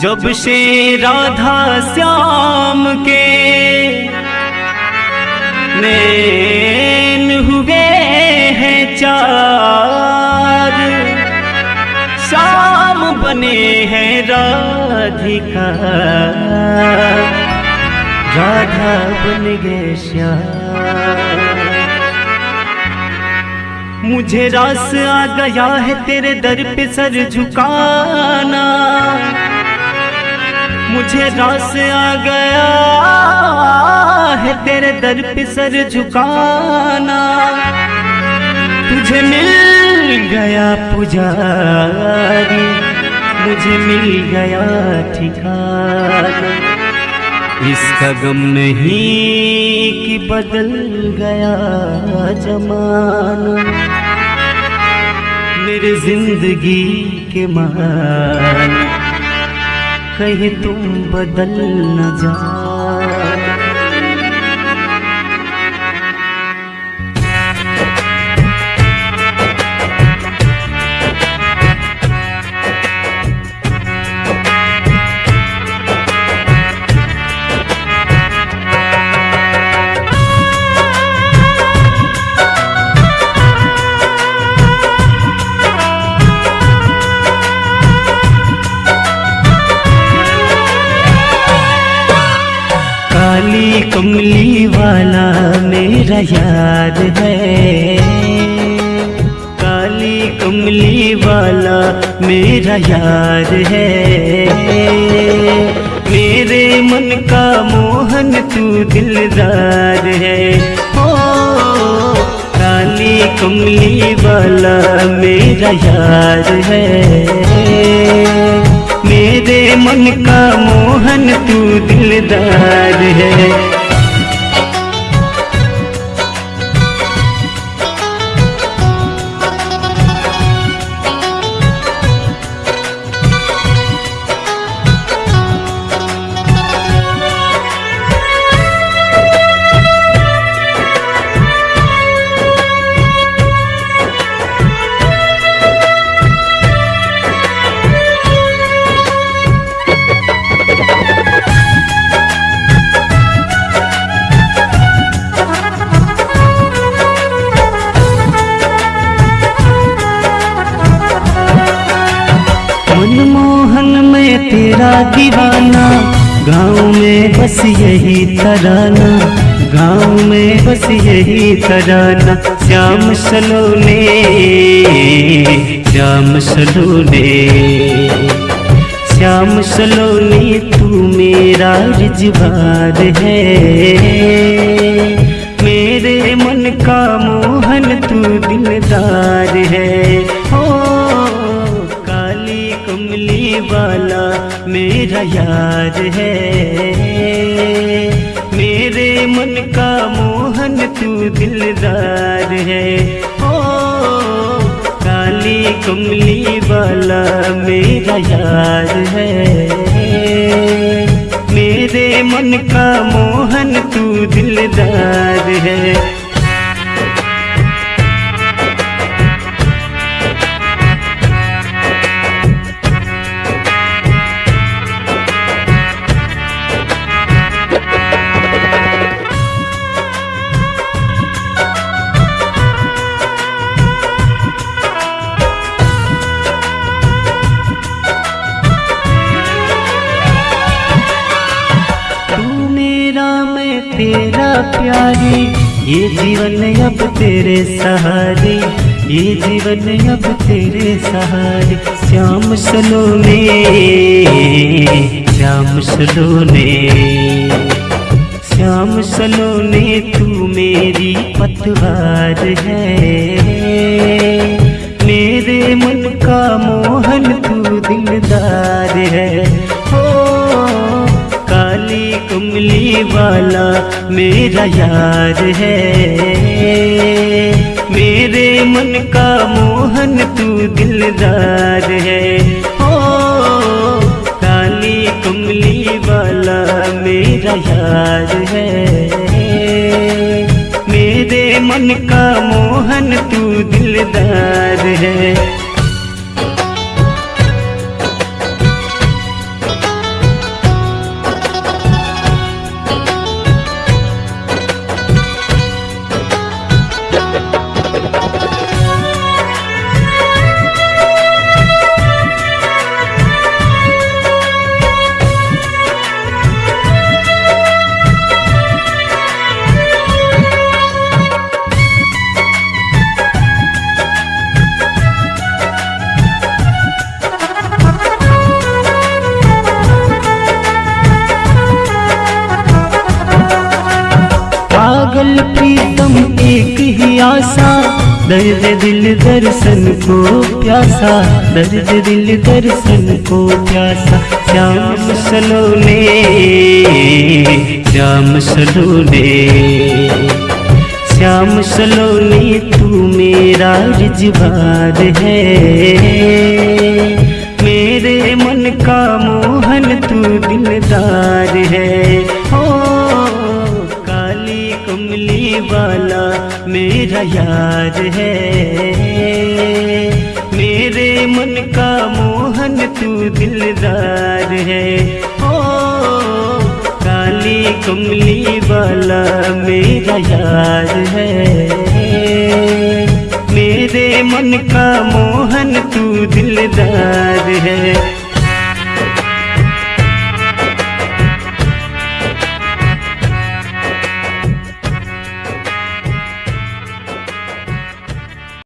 जब से राधा श्याम के नैन हुए हैं चार, श्याम बने हैं राधिका। राधा बन गए श्याम। मुझे रास आ गया है तेरे दर पे सर झुकाना। मुझे रास आ गया है तेरे दर पे सर झुकाना। तुझे मिल गया पुजारी, मुझे मिल गया ठिकाना। इसका गम नहीं कि बदल गया जमाना। मेरे ज़िंदगी के मान। कहीं तुम बदल न जाना कमली वाला मेरा यार है। काली कमली वाला मेरा यार है। मेरे मन का मोहन तू दिलदार है। ओ काली कमली वाला मेरा यार है। मेरे मन का मोहन तू दिलदार है। दीवाना। गाँव में बस यही तराना। गाँव में बस यही तराना। श्याम सलोने श्याम सलोने। श्याम सलोने, तू मेरा रिजवार है। मेरे मन का मोहन, तू दिलदार है। कमली वाला मेरा यार है। मेरे मन का मोहन तू दिलदार है। ओ, काली कमली वाला मेरा यार है। मेरे मन का मोहन तू दिलदार है। ये जीवन अब तेरे सहारे, ये जीवन अब तेरे सहारे। श्याम सलोने श्याम सलोने श्याम सलोने तू मेरी पतवार है। मेरे मन का मोहन तू दिलदार है हो। वाला मेरा यार है। मेरे मन का मोहन तू दिलदार है। ओ काली कमली वाला मेरा यार है। मेरे मन का मोहन तू दिलदार है। ही आशा, दर्द दिल दर्शन को प्यासा, दर्द दिल दर्शन को प्यासा। श्याम सलोने श्याम सलोने, श्याम सलोनी, तू मेरा रिजवार है। मेरे मन का मोहन तू दिलदार है। वाला मेरा यार है। मेरे मन का मोहन तू दिलदार है। ओ, काली कमली वाला मेरा यार है। मेरे मन का मोहन तू दिलदार है।